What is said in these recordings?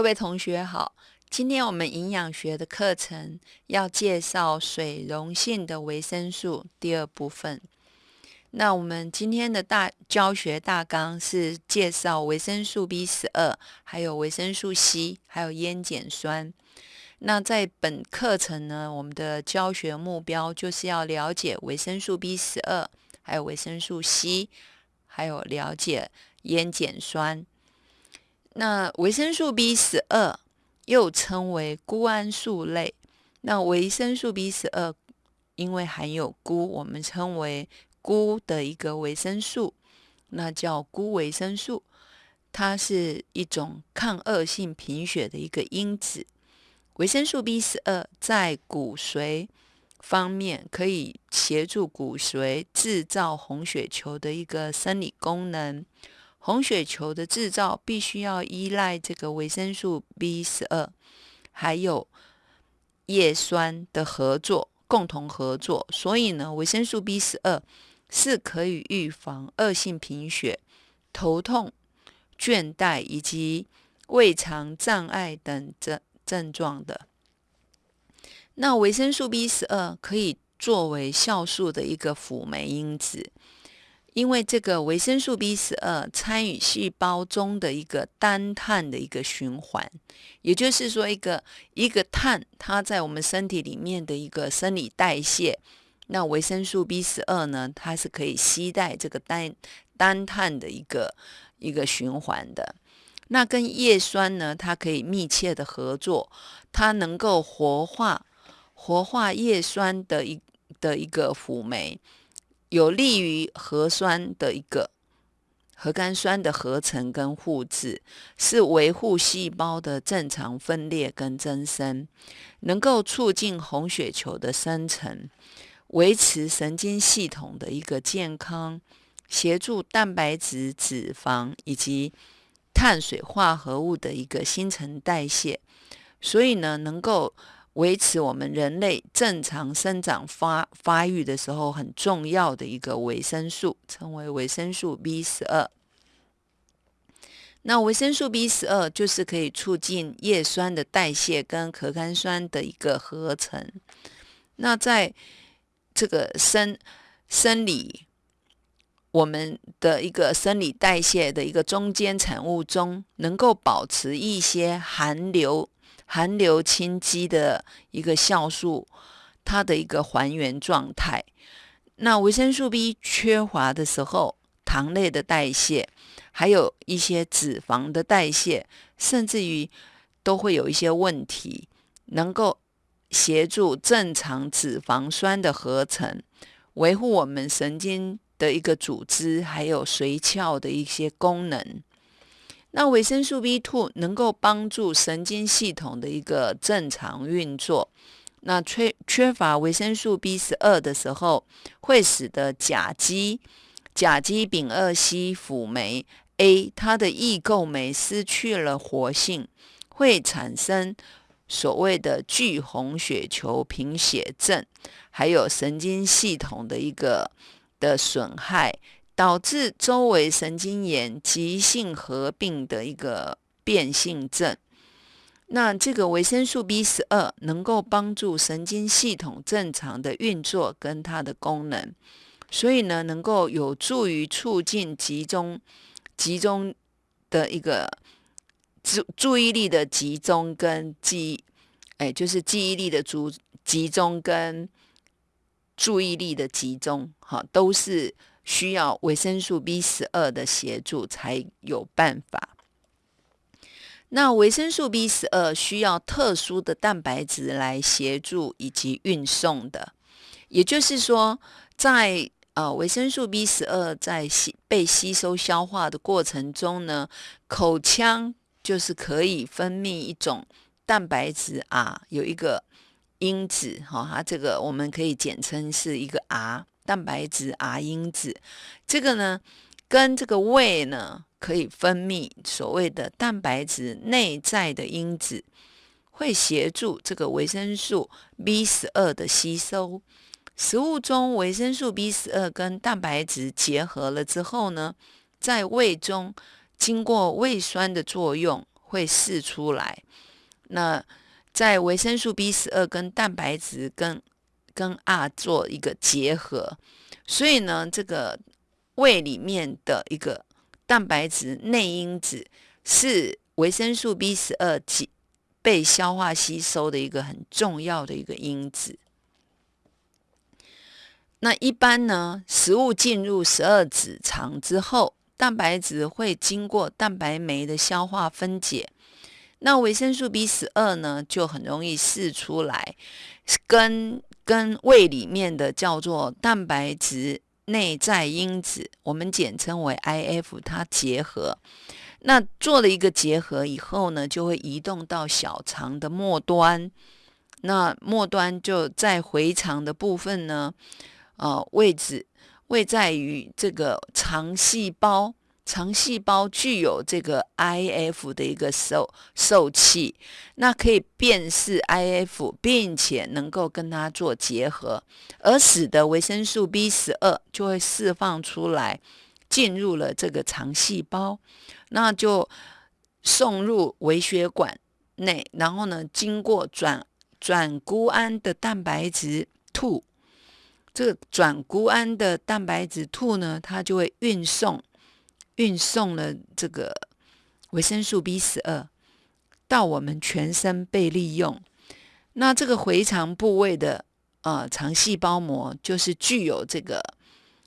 各位同学好，今天我们营养学的课程要介绍水溶性的维生素第二部分。那我们今天的大教学大纲是介绍维生素 B 十二，还有维生素 C，还有烟碱酸。那在本课程呢，我们的教学目标就是要了解维生素 B 十二，还有维生素 C，还有了解烟碱酸。那维生素 B 十二又称为钴胺素类。那维生素 B 十二因为含有钴，我们称为钴的一个维生素，那叫钴维生素。它是一种抗恶性贫血的一个因子。维生素 B 十二在骨髓方面可以协助骨髓制造红血球的一个生理功能。红血球的制造必须要依赖这个维生素 B 十二，还有叶酸的合作，共同合作。所以呢，维生素 B 十二是可以预防恶性贫血、头痛、倦怠以及胃肠障碍等症症状的。那维生素 B 十二可以作为酵素的一个辅酶因子。因为这个维生素 B 十二参与细胞中的一个单碳的一个循环，也就是说，一个一个碳它在我们身体里面的一个生理代谢，那维生素 B 十二呢，它是可以携带这个单单碳的一个一个循环的。那跟叶酸呢，它可以密切的合作，它能够活化活化叶酸的一的一个辅酶。有利于核酸的一个核苷酸的合成跟复制，是维护细胞的正常分裂跟增生，能够促进红血球的生成，维持神经系统的一个健康，协助蛋白质、脂肪以及碳水化合物的一个新陈代谢，所以呢，能够。维持我们人类正常生长发发育的时候很重要的一个维生素，称为维生素 B 十二。那维生素 B 十二就是可以促进叶酸的代谢跟核苷酸的一个合成。那在这个生生理我们的一个生理代谢的一个中间产物中，能够保持一些含硫。含硫氢基的一个酵素，它的一个还原状态。那维生素 B 缺乏的时候，糖类的代谢，还有一些脂肪的代谢，甚至于都会有一些问题。能够协助正常脂肪酸的合成，维护我们神经的一个组织，还有髓鞘的一些功能。那维生素 B two 能够帮助神经系统的一个正常运作。那缺缺乏维生素 B 十二的时候，会使得甲基甲基丙二烯辅酶 A 它的异构酶失去了活性，会产生所谓的巨红血球贫血症，还有神经系统的一个的损害。导致周围神经炎急性合并的一个变性症。那这个维生素 B 十二能够帮助神经系统正常的运作跟它的功能，所以呢，能够有助于促进集中集中的一个注注意力的集中跟记，哎，就是记忆力的注集中跟注意力的集中，哈，都是。需要维生素 B 十二的协助才有办法。那维生素 B 十二需要特殊的蛋白质来协助以及运送的，也就是说，在呃维生素 B 十二在吸被吸收消化的过程中呢，口腔就是可以分泌一种蛋白质啊，有一个因子哈，它这个我们可以简称是一个 R。蛋白质 R 因子，这个呢，跟这个胃呢可以分泌所谓的蛋白质内在的因子，会协助这个维生素 B 十二的吸收。食物中维生素 B 十二跟蛋白质结合了之后呢，在胃中经过胃酸的作用，会释出来。那在维生素 B 十二跟蛋白质跟跟 R 做一个结合，所以呢，这个胃里面的一个蛋白质内因子是维生素 B 十二被消化吸收的一个很重要的一个因子。那一般呢，食物进入十二指肠之后，蛋白质会经过蛋白酶的消化分解，那维生素 B 十二呢，就很容易释出来，跟跟胃里面的叫做蛋白质内在因子，我们简称为 IF，它结合。那做了一个结合以后呢，就会移动到小肠的末端，那末端就在回肠的部分呢。呃，位置位在于这个肠细胞，肠细胞具有这个 IF 的一个受受器，那可以辨识 IF，并且能够跟它做结合，而使得维生素 B 十二就会释放出来，进入了这个肠细胞，那就送入微血管内，然后呢，经过转转钴胺的蛋白质吐。这个转钴胺的蛋白质兔呢，它就会运送运送了这个维生素 B 十二到我们全身被利用。那这个回肠部位的呃肠细胞膜，就是具有这个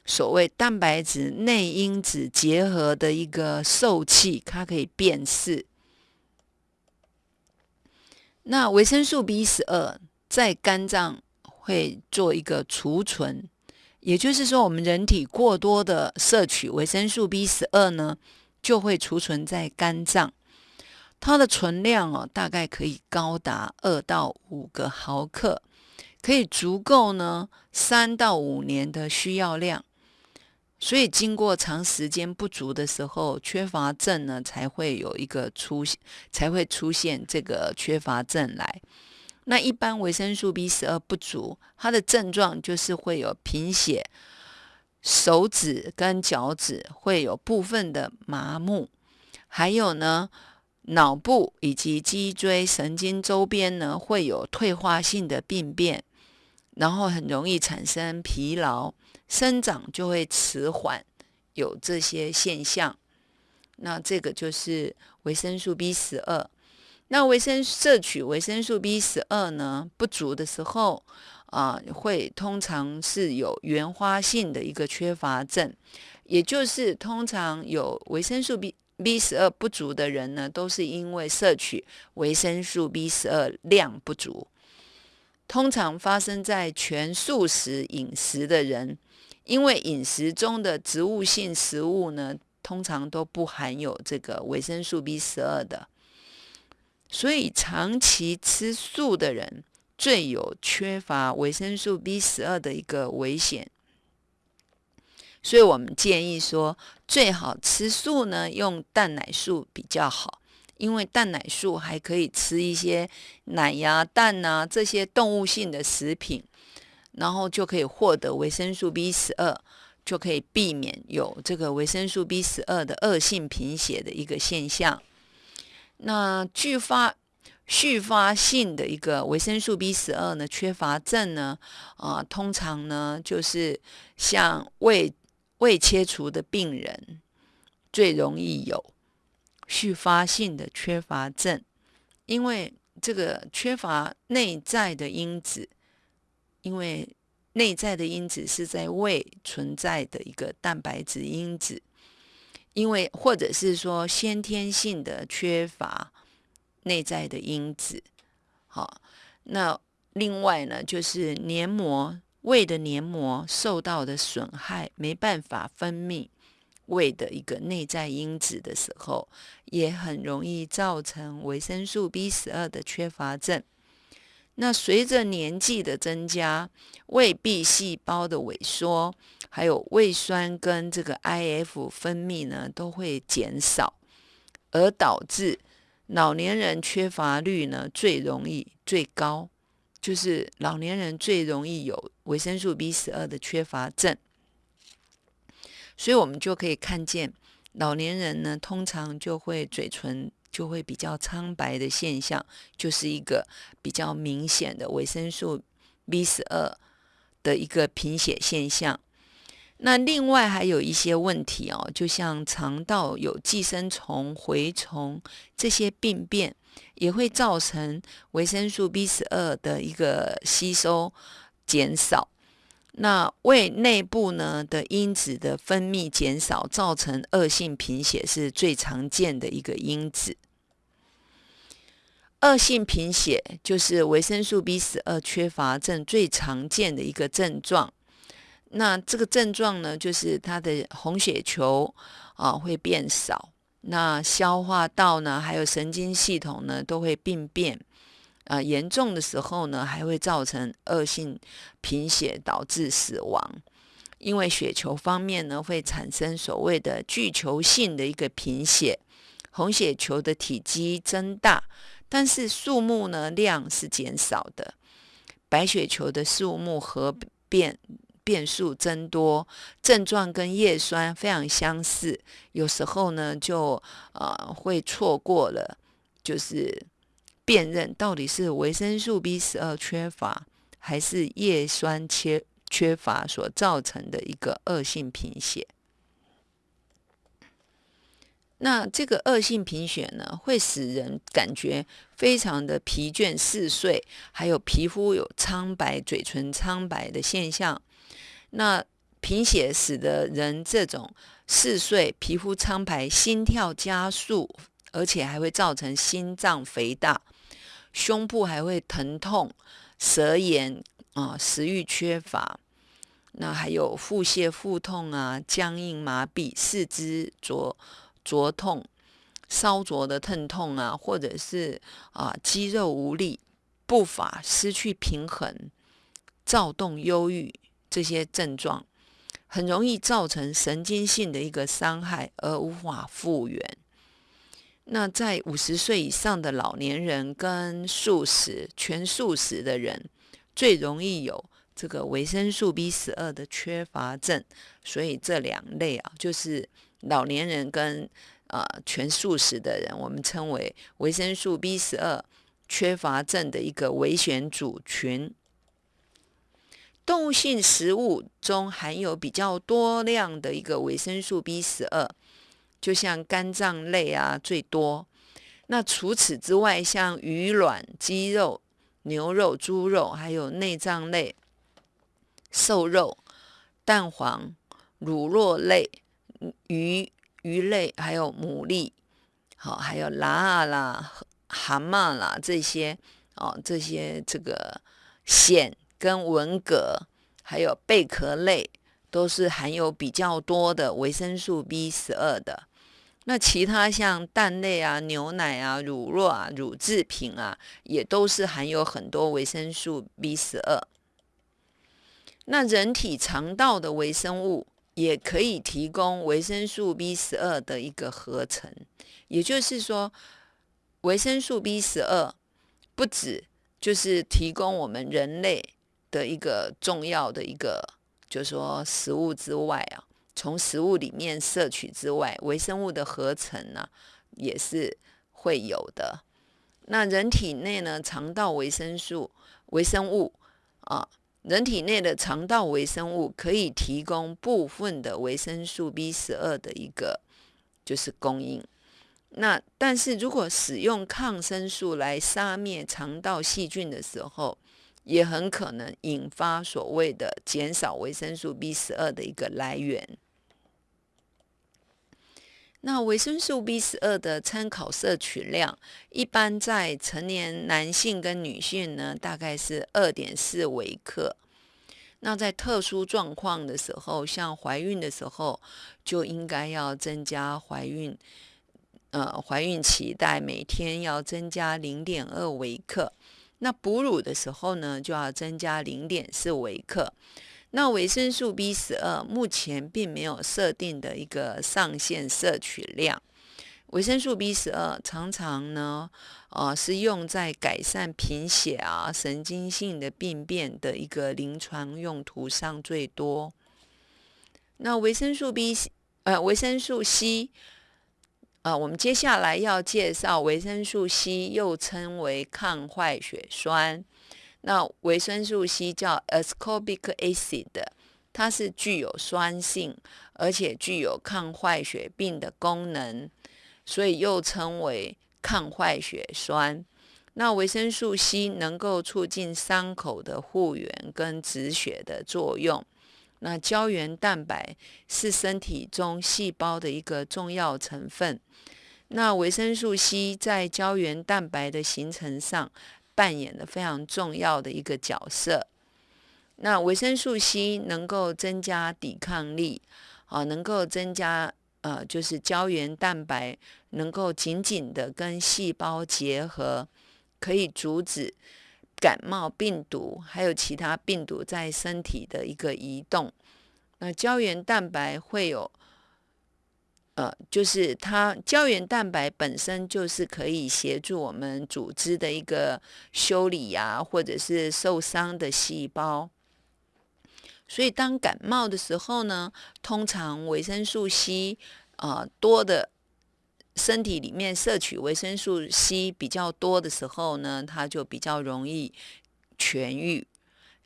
所谓蛋白质内因子结合的一个受器，它可以辨识。那维生素 B 十二在肝脏。会做一个储存，也就是说，我们人体过多的摄取维生素 B 十二呢，就会储存在肝脏。它的存量哦，大概可以高达二到五个毫克，可以足够呢三到五年的需要量。所以，经过长时间不足的时候，缺乏症呢才会有一个出现，才会出现这个缺乏症来。那一般维生素 B 十二不足，它的症状就是会有贫血，手指跟脚趾会有部分的麻木，还有呢，脑部以及脊椎神经周边呢会有退化性的病变，然后很容易产生疲劳，生长就会迟缓，有这些现象。那这个就是维生素 B 十二。那维生摄取维生素 B 十二呢不足的时候，啊，会通常是有原发性的一个缺乏症，也就是通常有维生素 B B 十二不足的人呢，都是因为摄取维生素 B 十二量不足。通常发生在全素食饮食的人，因为饮食中的植物性食物呢，通常都不含有这个维生素 B 十二的。所以，长期吃素的人最有缺乏维生素 B 十二的一个危险。所以我们建议说，最好吃素呢，用蛋奶素比较好，因为蛋奶素还可以吃一些奶呀、蛋呐这些动物性的食品，然后就可以获得维生素 B 十二，就可以避免有这个维生素 B 十二的恶性贫血的一个现象。那继发、续发性的一个维生素 B 十二呢缺乏症呢，啊，通常呢就是像胃胃切除的病人最容易有续发性的缺乏症，因为这个缺乏内在的因子，因为内在的因子是在胃存在的一个蛋白质因子。因为或者是说先天性的缺乏内在的因子，好，那另外呢，就是黏膜胃的黏膜受到的损害，没办法分泌胃的一个内在因子的时候，也很容易造成维生素 B 十二的缺乏症。那随着年纪的增加，胃壁细胞的萎缩，还有胃酸跟这个 IF 分泌呢，都会减少，而导致老年人缺乏率呢最容易最高，就是老年人最容易有维生素 B 十二的缺乏症。所以我们就可以看见，老年人呢通常就会嘴唇就会比较苍白的现象，就是一个比较明显的维生素 B 十二的一个贫血现象。那另外还有一些问题哦，就像肠道有寄生虫、蛔虫这些病变，也会造成维生素 B 十二的一个吸收减少。那胃内部呢的因子的分泌减少，造成恶性贫血是最常见的一个因子。恶性贫血就是维生素 B 十二缺乏症最常见的一个症状。那这个症状呢，就是它的红血球啊会变少，那消化道呢，还有神经系统呢都会病变，啊，严重的时候呢还会造成恶性贫血，导致死亡。因为血球方面呢会产生所谓的巨球性的一个贫血，红血球的体积增大，但是数目呢量是减少的，白血球的数目和变。变数增多，症状跟叶酸非常相似，有时候呢就呃会错过了，就是辨认到底是维生素 B 十二缺乏还是叶酸缺缺乏所造成的一个恶性贫血。那这个恶性贫血呢，会使人感觉非常的疲倦嗜睡，还有皮肤有苍白、嘴唇苍白的现象。那贫血使得人这种嗜睡、皮肤苍白、心跳加速，而且还会造成心脏肥大、胸部还会疼痛、舌炎啊、食欲缺乏，那还有腹泻、腹痛啊、僵硬麻痹、四肢灼灼痛、烧灼的疼痛啊，或者是啊肌肉无力、步伐失去平衡、躁动、忧郁。这些症状很容易造成神经性的一个伤害而无法复原。那在五十岁以上的老年人跟素食全素食的人，最容易有这个维生素 B 十二的缺乏症。所以这两类啊，就是老年人跟呃全素食的人，我们称为维生素 B 十二缺乏症的一个危险组群。动物性食物中含有比较多量的一个维生素 B 十二，就像肝脏类啊最多。那除此之外，像鱼卵、鸡肉、牛肉、猪肉，还有内脏类、瘦肉、蛋黄、乳酪类、鱼鱼类，还有牡蛎，好，还有蛤啦、蛤蟆啦这些哦，这些这个鲜。跟文蛤还有贝壳类都是含有比较多的维生素 B 十二的。那其他像蛋类啊、牛奶啊、乳酪啊、乳制品啊，也都是含有很多维生素 B 十二。那人体肠道的微生物也可以提供维生素 B 十二的一个合成，也就是说，维生素 B 十二不止就是提供我们人类。的一个重要的一个，就是说食物之外啊，从食物里面摄取之外，微生物的合成呢也是会有的。那人体内呢，肠道维生素、微生物啊，人体内的肠道微生物可以提供部分的维生素 B 十二的一个就是供应。那但是如果使用抗生素来杀灭肠道细菌的时候，也很可能引发所谓的减少维生素 B 十二的一个来源。那维生素 B 十二的参考摄取量，一般在成年男性跟女性呢，大概是二点四微克。那在特殊状况的时候，像怀孕的时候，就应该要增加怀孕，呃，怀孕期待每天要增加零点二微克。那哺乳的时候呢，就要增加零点四微克。那维生素 B 十二目前并没有设定的一个上限摄取量。维生素 B 十二常常呢，呃，是用在改善贫血啊、神经性的病变的一个临床用途上最多。那维生素 B，呃，维生素 C，呃，我们接下来要介绍维生素 C，又称为抗坏血酸。那维生素 C 叫 ascorbic acid，它是具有酸性，而且具有抗坏血病的功能，所以又称为抗坏血酸。那维生素 C 能够促进伤口的复原跟止血的作用。那胶原蛋白是身体中细胞的一个重要成分。那维生素 C 在胶原蛋白的形成上扮演的非常重要的一个角色。那维生素 C 能够增加抵抗力，啊，能够增加呃，就是胶原蛋白能够紧紧的跟细胞结合，可以阻止。感冒病毒还有其他病毒在身体的一个移动，那胶原蛋白会有，呃，就是它胶原蛋白本身就是可以协助我们组织的一个修理呀，或者是受伤的细胞。所以当感冒的时候呢，通常维生素 C 啊多的。身体里面摄取维生素 C 比较多的时候呢，它就比较容易痊愈。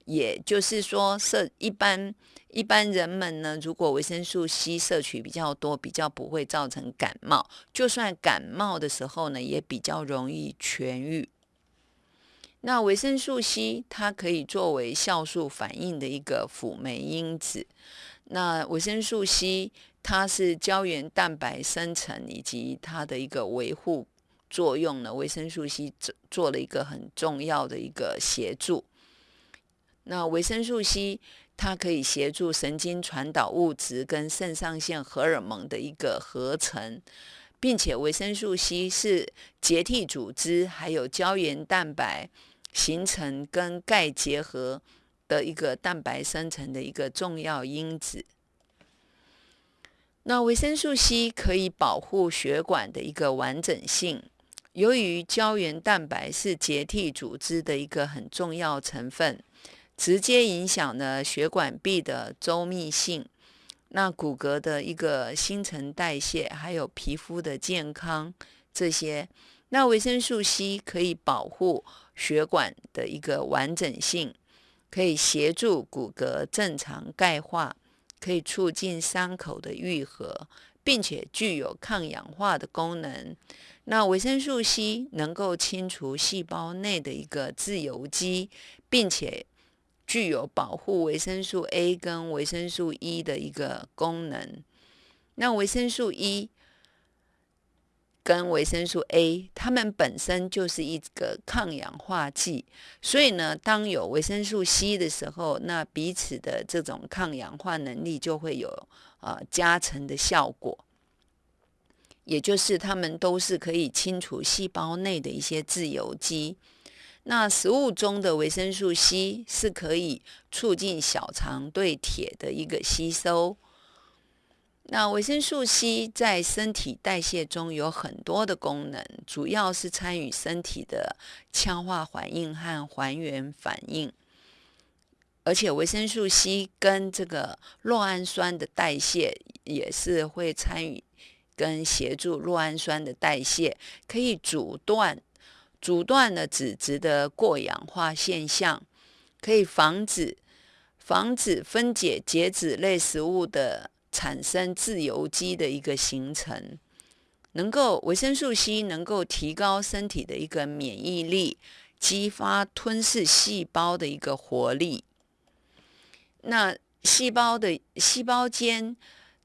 也就是说，摄一般一般人们呢，如果维生素 C 摄取比较多，比较不会造成感冒。就算感冒的时候呢，也比较容易痊愈。那维生素 C 它可以作为酵素反应的一个辅酶因子。那维生素 C。它是胶原蛋白生成以及它的一个维护作用呢，维生素 C 做做了一个很重要的一个协助。那维生素 C 它可以协助神经传导物质跟肾上腺荷尔蒙的一个合成，并且维生素 C 是结缔组织还有胶原蛋白形成跟钙结合的一个蛋白生成的一个重要因子。那维生素 C 可以保护血管的一个完整性。由于胶原蛋白是结缔组织的一个很重要成分，直接影响了血管壁的周密性、那骨骼的一个新陈代谢，还有皮肤的健康这些。那维生素 C 可以保护血管的一个完整性，可以协助骨骼正常钙化。可以促进伤口的愈合，并且具有抗氧化的功能。那维生素 C 能够清除细胞内的一个自由基，并且具有保护维生素 A 跟维生素 E 的一个功能。那维生素 E。跟维生素 A，它们本身就是一个抗氧化剂，所以呢，当有维生素 C 的时候，那彼此的这种抗氧化能力就会有呃加成的效果，也就是它们都是可以清除细胞内的一些自由基。那食物中的维生素 C 是可以促进小肠对铁的一个吸收。那维生素 C 在身体代谢中有很多的功能，主要是参与身体的羟化反应和还原反应。而且维生素 C 跟这个酪氨酸的代谢也是会参与跟协助酪氨酸的代谢，可以阻断阻断了脂质的过氧化现象，可以防止防止分解解脂类食物的。产生自由基的一个形成，能够维生素 C 能够提高身体的一个免疫力，激发吞噬细胞的一个活力。那细胞的细胞间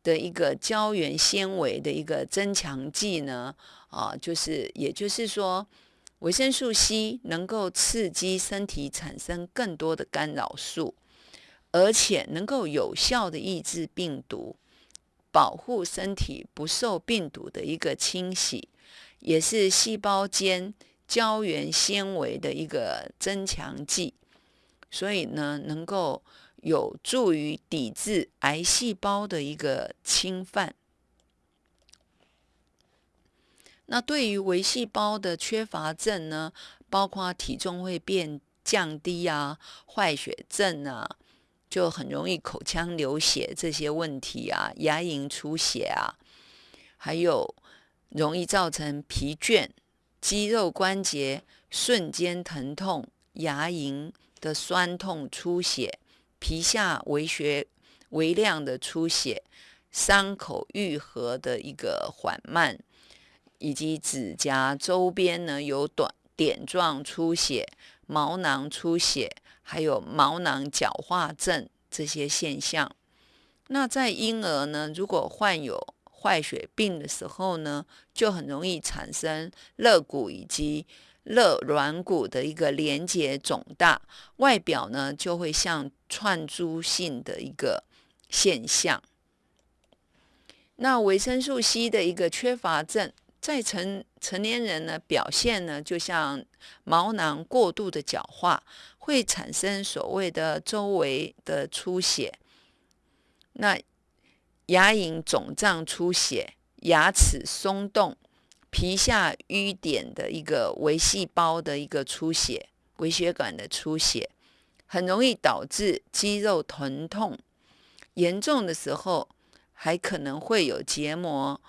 的一个胶原纤维的一个增强剂呢？啊，就是也就是说，维生素 C 能够刺激身体产生更多的干扰素，而且能够有效的抑制病毒。保护身体不受病毒的一个侵袭，也是细胞间胶原纤维的一个增强剂，所以呢，能够有助于抵制癌细胞的一个侵犯。那对于微细胞的缺乏症呢，包括体重会变降低啊，坏血症啊。就很容易口腔流血这些问题啊，牙龈出血啊，还有容易造成疲倦、肌肉关节瞬间疼痛、牙龈的酸痛、出血、皮下微血微量的出血、伤口愈合的一个缓慢，以及指甲周边呢有短点状出血、毛囊出血，还有毛囊角化症这些现象。那在婴儿呢，如果患有坏血病的时候呢，就很容易产生肋骨以及肋软骨的一个连接肿大，外表呢就会像串珠性的一个现象。那维生素 C 的一个缺乏症，在成成年人呢表现呢，就像毛囊过度的角化，会产生所谓的周围的出血。那牙龈肿胀出血、牙齿松动、皮下淤点的一个微细胞的一个出血、微血管的出血，很容易导致肌肉疼痛。严重的时候，还可能会有结膜、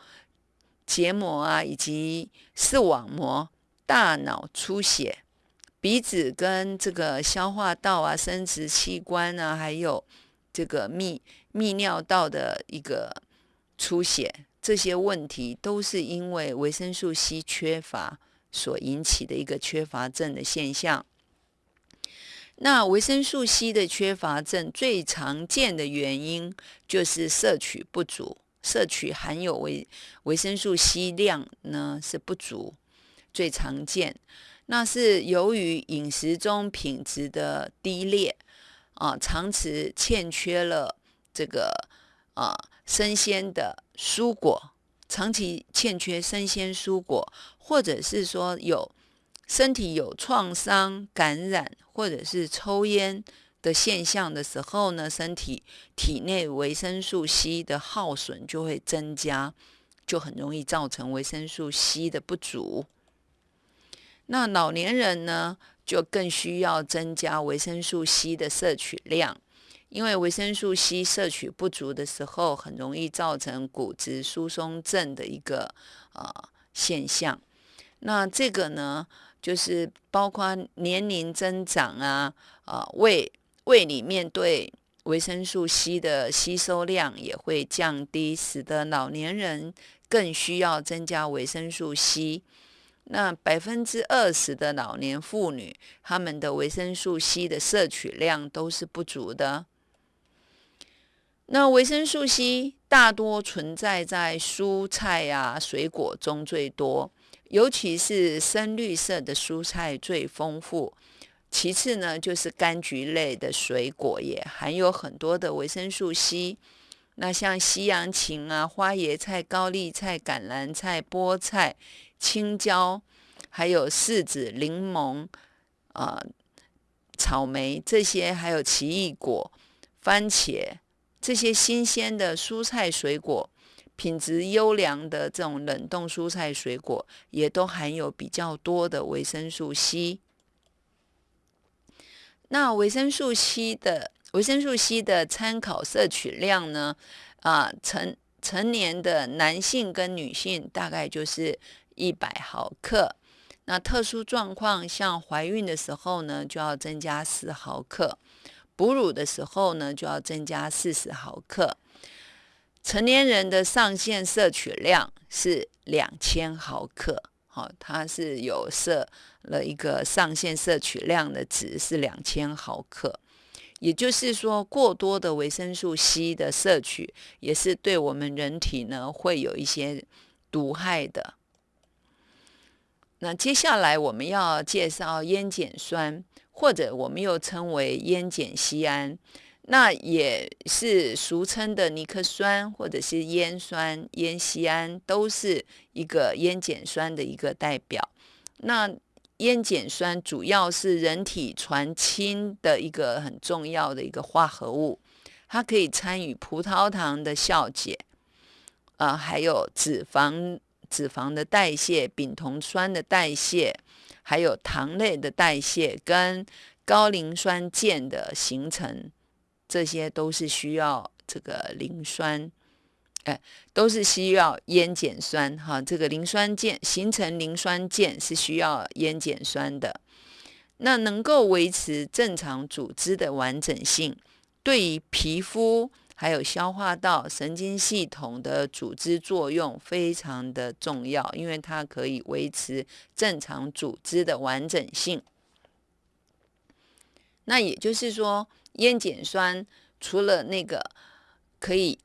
结膜啊，以及视网膜、大脑出血、鼻子跟这个消化道啊、生殖器官啊，还有这个泌。泌尿道的一个出血，这些问题都是因为维生素 C 缺乏所引起的一个缺乏症的现象。那维生素 C 的缺乏症最常见的原因就是摄取不足，摄取含有维维生素 C 量呢是不足，最常见。那是由于饮食中品质的低劣啊，长期欠缺了。这个啊，生鲜的蔬果长期欠缺生鲜蔬果，或者是说有身体有创伤、感染，或者是抽烟的现象的时候呢，身体体内维生素 C 的耗损就会增加，就很容易造成维生素 C 的不足。那老年人呢，就更需要增加维生素 C 的摄取量。因为维生素 C 摄取不足的时候，很容易造成骨质疏松症的一个呃现象。那这个呢，就是包括年龄增长啊，啊胃胃里面对维生素 C 的吸收量也会降低，使得老年人更需要增加维生素 C。那百分之二十的老年妇女，她们的维生素 C 的摄取量都是不足的。那维生素 C 大多存在在蔬菜呀、水果中最多，尤其是深绿色的蔬菜最丰富。其次呢，就是柑橘类的水果也含有很多的维生素 C。那像西洋芹啊、花椰菜、高丽菜、橄榄菜、菠菜、青椒，还有柿子、柠檬、啊草莓这些，还有奇异果、番茄。这些新鲜的蔬菜水果，品质优良的这种冷冻蔬菜水果，也都含有比较多的维生素 C。那维生素 C 的维生素 C 的参考摄取量呢？啊，成成年的男性跟女性大概就是一百毫克。那特殊状况，像怀孕的时候呢，就要增加十毫克。哺乳的时候呢，就要增加四十毫克。成年人的上限摄取量是两千毫克，好，它是有设了一个上限摄取量的值是两千毫克。也就是说，过多的维生素 C 的摄取，也是对我们人体呢会有一些毒害的。那接下来我们要介绍烟碱酸。或者我们又称为烟碱酰胺，那也是俗称的尼克酸，或者是烟酸、烟酰胺，都是一个烟碱酸的一个代表。那烟碱酸主要是人体传氢的一个很重要的一个化合物，它可以参与葡萄糖的酵解，啊，还有脂肪脂肪的代谢、丙酮酸的代谢。还有糖类的代谢跟高磷酸键的形成，这些都是需要这个磷酸哎，都是需要烟碱酸哈。这个磷酸键形成磷酸键是需要烟碱酸的。那能够维持正常组织的完整性，对于皮肤还有消化道、神经系统的组织作用非常的重要，因为它可以维持正常组织的完整性。那也就是说，烟碱酸除了那个可以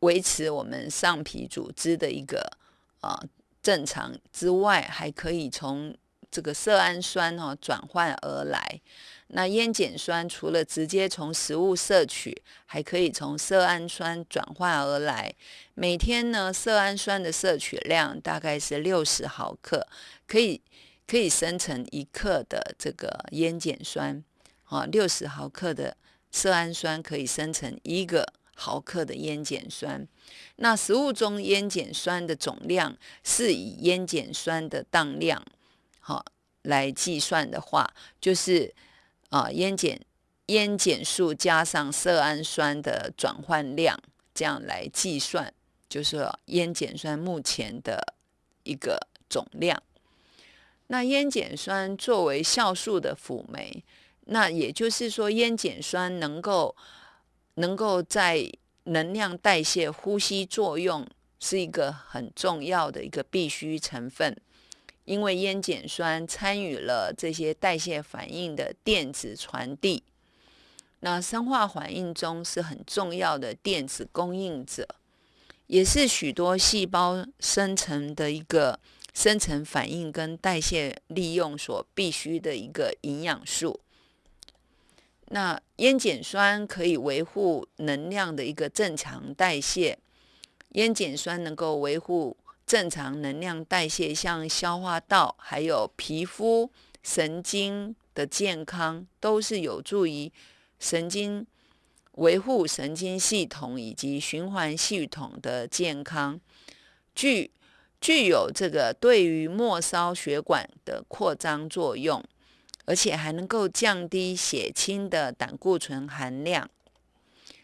维持我们上皮组织的一个啊正常之外，还可以从这个色氨酸哈转换而来，那烟碱酸除了直接从食物摄取，还可以从色氨酸转换而来。每天呢，色氨酸的摄取量大概是六十毫克，可以可以生成一克的这个烟碱酸。啊，六十毫克的色氨酸可以生成一个毫克的烟碱酸。那食物中烟碱酸的总量是以烟碱酸的当量。好，来计算的话，就是啊，烟碱烟碱素加上色氨酸的转换量，这样来计算，就是烟碱酸目前的一个总量。那烟碱酸作为酵素的辅酶，那也就是说，烟碱酸能够能够在能量代谢、呼吸作用，是一个很重要的一个必需成分。因为烟碱酸参与了这些代谢反应的电子传递，那生化反应中是很重要的电子供应者，也是许多细胞生成的一个生成反应跟代谢利用所必须的一个营养素。那烟碱酸可以维护能量的一个正常代谢，烟碱酸能够维护。正常能量代谢，像消化道、还有皮肤、神经的健康，都是有助于神经维护神经系统以及循环系统的健康，具具有这个对于末梢血管的扩张作用，而且还能够降低血清的胆固醇含量。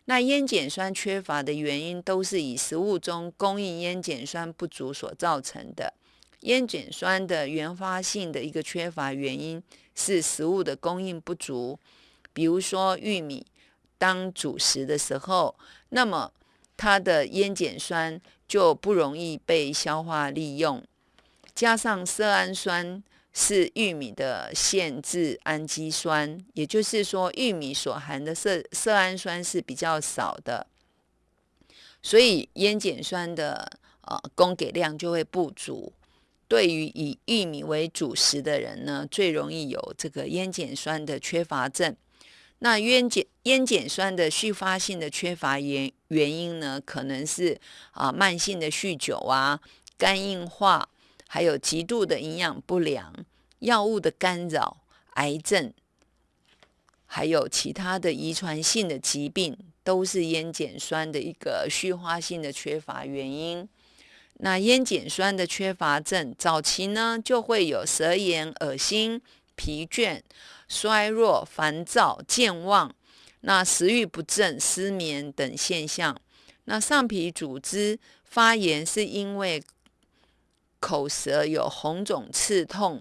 那烟碱酸缺乏的原因，都是以食物中供应烟碱酸不足所造成的。烟碱酸的原发性的一个缺乏原因是食物的供应不足，比如说玉米当主食的时候，那么它的烟碱酸就不容易被消化利用，加上色氨酸。是玉米的限制氨基酸，也就是说，玉米所含的色色氨酸是比较少的，所以烟碱酸的呃供给量就会不足。对于以玉米为主食的人呢，最容易有这个烟碱酸的缺乏症。那烟碱烟碱酸的续发性的缺乏原原因呢，可能是啊慢性的酗酒啊，肝硬化。还有极度的营养不良、药物的干扰、癌症，还有其他的遗传性的疾病，都是烟碱酸的一个续发性的缺乏原因。那烟碱酸的缺乏症，早期呢就会有舌炎、恶心、疲倦、衰弱、烦躁、健忘，那食欲不振、失眠等现象。那上皮组织发炎是因为。口舌有红肿、刺痛，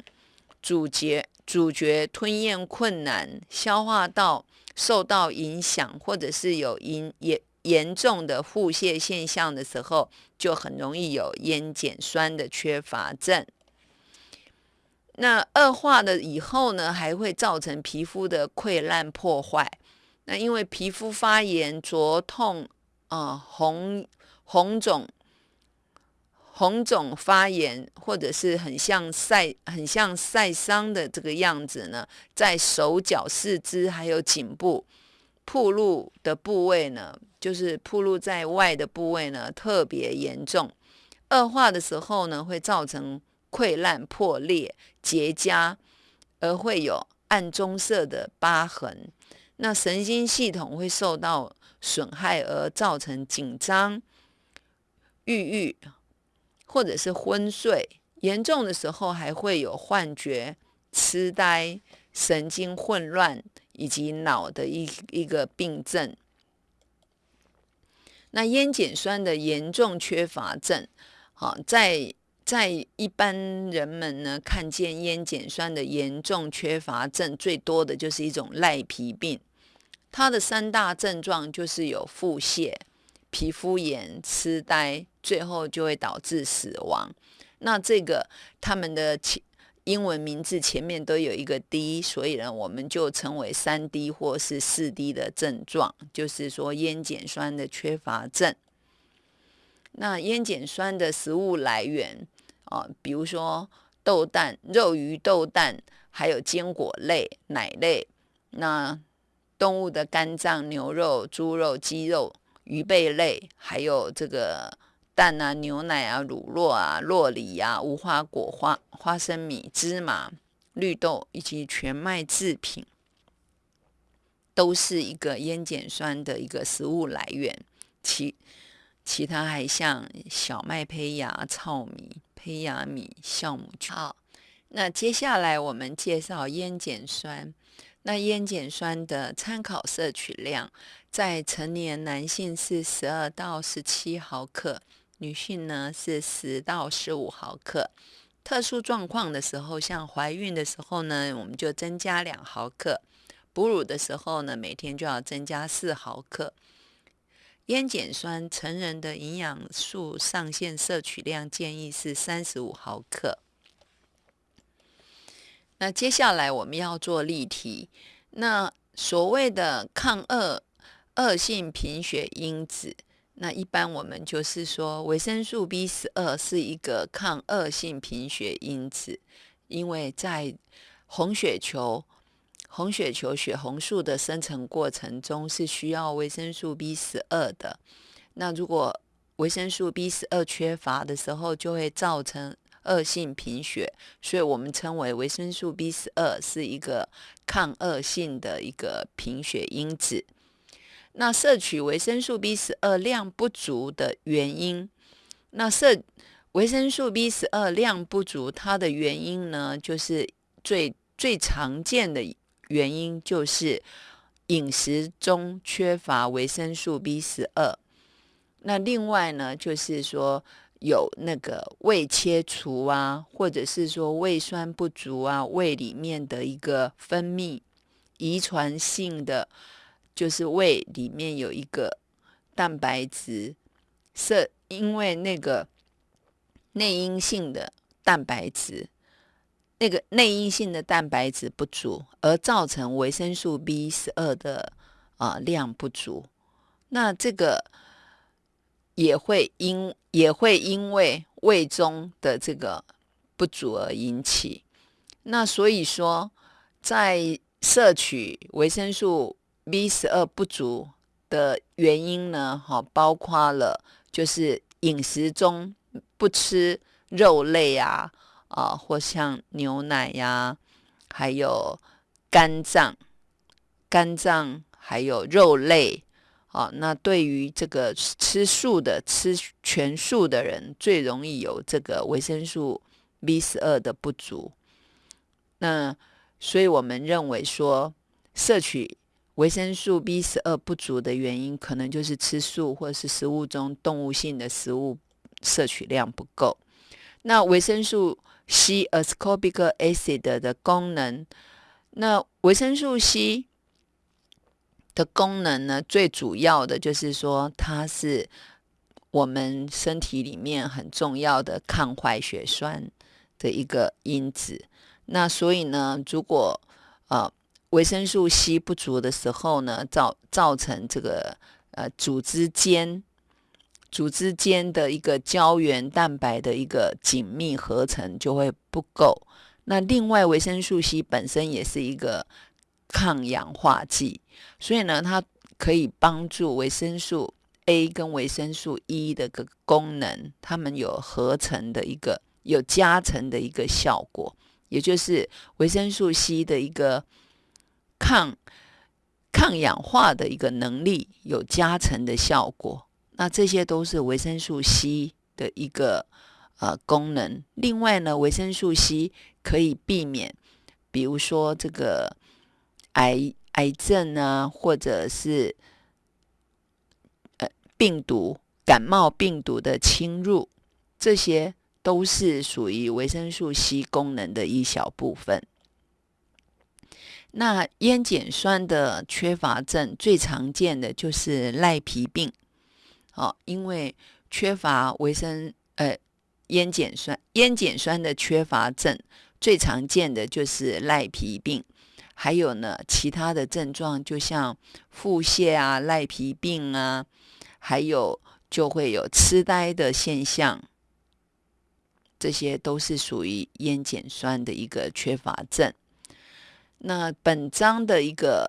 主角主角吞咽困难，消化道受到影响，或者是有严严严重的腹泻现象的时候，就很容易有烟碱酸的缺乏症。那恶化了以后呢，还会造成皮肤的溃烂破坏。那因为皮肤发炎、灼痛啊、红红肿。红肿发炎，或者是很像晒、很像晒伤的这个样子呢，在手脚、四肢还有颈部铺露的部位呢，就是铺露在外的部位呢，特别严重。恶化的时候呢，会造成溃烂、破裂、结痂，而会有暗棕色的疤痕。那神经系统会受到损害，而造成紧张、郁郁。或者是昏睡，严重的时候还会有幻觉、痴呆、神经混乱以及脑的一一个病症。那烟碱酸的严重缺乏症，好，在在一般人们呢看见烟碱酸的严重缺乏症最多的就是一种赖皮病，它的三大症状就是有腹泻、皮肤炎、痴呆，最后就会导致死亡。那这个他们的前英文名字前面都有一个 D，所以呢，我们就称为三 D 或是四 D 的症状，就是说烟碱酸的缺乏症。那烟碱酸的食物来源啊，比如说豆蛋、肉、鱼、豆蛋，还有坚果类、奶类。那动物的肝脏、牛肉、猪肉、鸡肉、鱼贝类，还有这个。蛋啊、牛奶啊、乳酪啊、洛梨啊、无花果、花花生米、芝麻、绿豆以及全麦制品，都是一个烟碱酸的一个食物来源。其其他还像小麦胚芽、糙米、胚芽米、酵母菌。好，那接下来我们介绍烟碱酸。那烟碱酸的参考摄取量，在成年男性是十二到十七毫克。女性呢是十到十五毫克，特殊状况的时候，像怀孕的时候呢，我们就增加两毫克；哺乳的时候呢，每天就要增加四毫克。烟碱酸成人的营养素上限摄取量建议是三十五毫克。那接下来我们要做例题，那所谓的抗恶恶性贫血因子。那一般我们就是说，维生素 B 十二是一个抗恶性贫血因子，因为在红血球、红血球血红素的生成过程中是需要维生素 B 十二的。那如果维生素 B 十二缺乏的时候，就会造成恶性贫血，所以我们称为维生素 B 十二是一个抗恶性的一个贫血因子。那摄取维生素 B 十二量不足的原因，那摄维生素 B 十二量不足，它的原因呢，就是最最常见的原因就是饮食中缺乏维生素 B 十二。那另外呢，就是说有那个胃切除啊，或者是说胃酸不足啊，胃里面的一个分泌遗传性的。就是胃里面有一个蛋白质，是因为那个内因性的蛋白质，那个内因性的蛋白质不足，而造成维生素 B 十二的啊量不足。那这个也会因也会因为胃中的这个不足而引起。那所以说，在摄取维生素。B 十二不足的原因呢？哈，包括了就是饮食中不吃肉类啊，啊，或像牛奶呀，还有肝脏、肝脏还有肉类啊。那对于这个吃素的、吃全素的人，最容易有这个维生素 B 十二的不足。那所以我们认为说，摄取。维生素 B 十二不足的原因，可能就是吃素或者是食物中动物性的食物摄取量不够。那维生素 C（ascorbic acid） 的功能，那维生素 C 的功能呢，最主要的就是说，它是我们身体里面很重要的抗坏血栓的一个因子。那所以呢，如果呃。维生素 C 不足的时候呢，造造成这个呃组织间组织间的一个胶原蛋白的一个紧密合成就会不够。那另外，维生素 C 本身也是一个抗氧化剂，所以呢，它可以帮助维生素 A 跟维生素 E 的个功能，它们有合成的一个有加成的一个效果，也就是维生素 C 的一个。抗抗氧化的一个能力有加成的效果，那这些都是维生素 C 的一个呃功能。另外呢，维生素 C 可以避免，比如说这个癌癌症啊，或者是呃病毒、感冒病毒的侵入，这些都是属于维生素 C 功能的一小部分。那烟碱酸的缺乏症最常见的就是赖皮病，哦，因为缺乏维生呃烟碱酸，烟碱酸的缺乏症最常见的就是赖皮病，还有呢其他的症状，就像腹泻啊、赖皮病啊，还有就会有痴呆的现象，这些都是属于烟碱酸的一个缺乏症。那本章的一个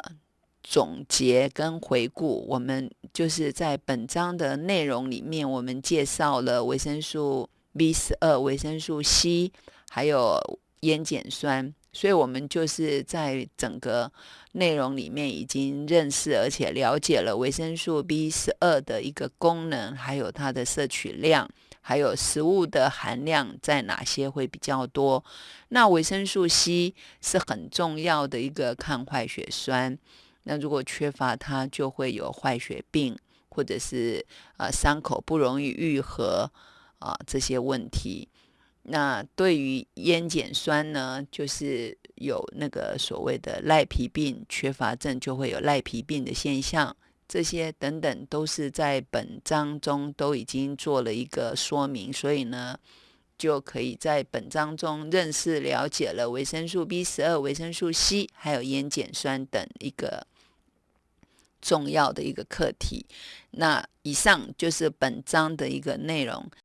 总结跟回顾，我们就是在本章的内容里面，我们介绍了维生素 B 十二、维生素 C，还有烟碱酸，所以我们就是在整个内容里面已经认识而且了解了维生素 B 十二的一个功能，还有它的摄取量。还有食物的含量在哪些会比较多？那维生素 C 是很重要的一个抗坏血酸。那如果缺乏它，就会有坏血病，或者是呃伤口不容易愈合啊这些问题。那对于烟碱酸呢，就是有那个所谓的赖皮病缺乏症，就会有赖皮病的现象。这些等等都是在本章中都已经做了一个说明，所以呢，就可以在本章中认识了解了维生素 B 十二、维生素 C 还有烟碱酸等一个重要的一个课题。那以上就是本章的一个内容。